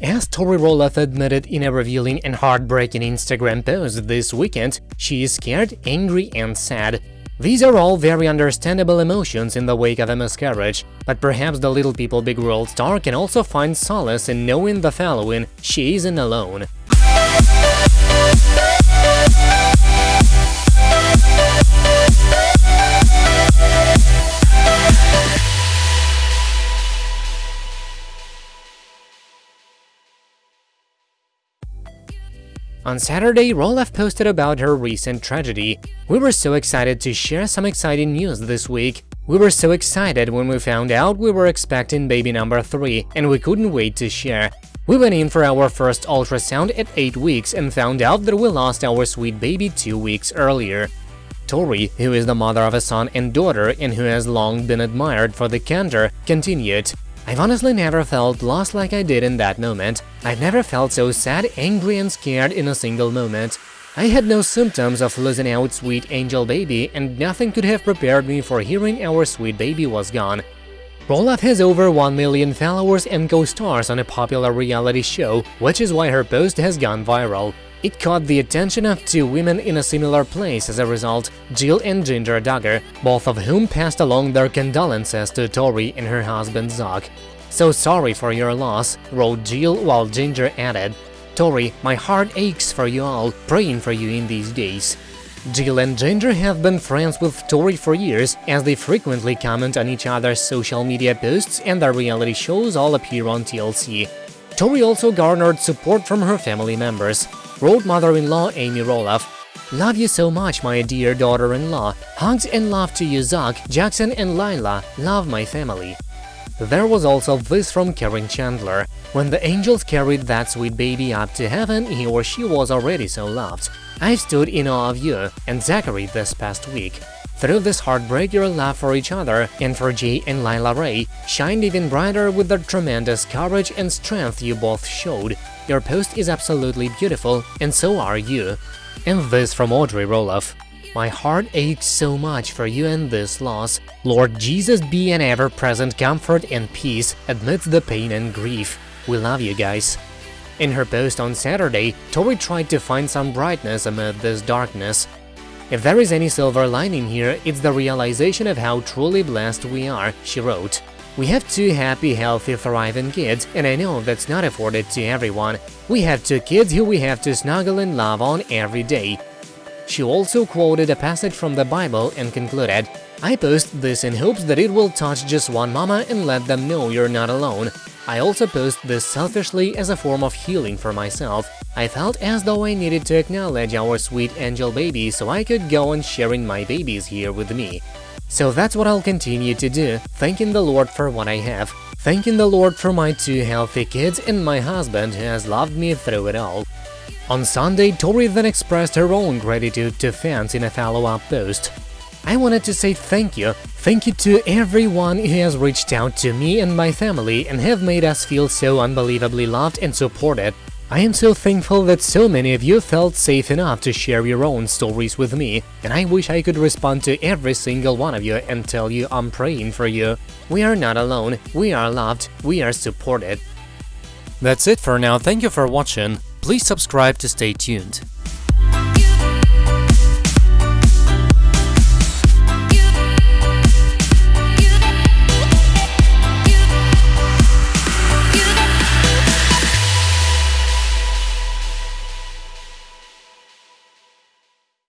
As Tori Roloff admitted in a revealing and heartbreaking Instagram post this weekend, she is scared, angry and sad. These are all very understandable emotions in the wake of a miscarriage, but perhaps the Little People Big World star can also find solace in knowing the following, she isn't alone. On Saturday, Roloff posted about her recent tragedy. We were so excited to share some exciting news this week. We were so excited when we found out we were expecting baby number 3, and we couldn't wait to share. We went in for our first ultrasound at 8 weeks and found out that we lost our sweet baby 2 weeks earlier. Tori, who is the mother of a son and daughter and who has long been admired for the candor, continued, I've honestly never felt lost like I did in that moment. I've never felt so sad, angry and scared in a single moment. I had no symptoms of losing out sweet angel baby, and nothing could have prepared me for hearing our sweet baby was gone. Roloff has over 1 million followers and co-stars on a popular reality show, which is why her post has gone viral. It caught the attention of two women in a similar place as a result, Jill and Jinger Duggar, both of whom passed along their condolences to Tori and her husband Zach. So sorry for your loss, wrote Jill while Jinger added, Tori, my heart aches for you all, praying for you in these days. Jill and Jinger have been friends with Tori for years, as they frequently comment on each other's social media posts and their reality shows all appear on TLC. Tori also garnered support from her family members wrote mother-in-law Amy Roloff, Love you so much, my dear daughter-in-law. Hugs and love to you, Zach, Jackson and Lilah. Love my family. There was also this from Karen Chandler. When the angels carried that sweet baby up to heaven, he or she was already so loved. I've stood in awe of you and Zachary this past week. Through this heartbreak, your love for each other and for Jay and Lilah Ray shined even brighter with the tremendous courage and strength you both showed. Your post is absolutely beautiful, and so are you. And this from Audrey Roloff. My heart aches so much for you and this loss. Lord Jesus be an ever-present comfort and peace amidst the pain and grief. We love you guys. In her post on Saturday, Tori tried to find some brightness amid this darkness. If there is any silver lining here, it's the realization of how truly blessed we are, she wrote. We have two happy, healthy, thriving kids, and I know that's not afforded to everyone. We have two kids who we have to snuggle and love on every day. She also quoted a passage from the Bible and concluded, I post this in hopes that it will touch just one mama and let them know you're not alone. I also post this selfishly as a form of healing for myself. I felt as though I needed to acknowledge our sweet angel baby so I could go on sharing my babies here with me. So that's what I'll continue to do, thanking the Lord for what I have, thanking the Lord for my two healthy kids and my husband who has loved me through it all. On Sunday, Tori then expressed her own gratitude to fans in a follow-up post. I wanted to say thank you, thank you to everyone who has reached out to me and my family and have made us feel so unbelievably loved and supported. I am so thankful that so many of you felt safe enough to share your own stories with me, and I wish I could respond to every single one of you and tell you I'm praying for you. We are not alone, we are loved, we are supported. That's it for now, thank you for watching, please subscribe to stay tuned.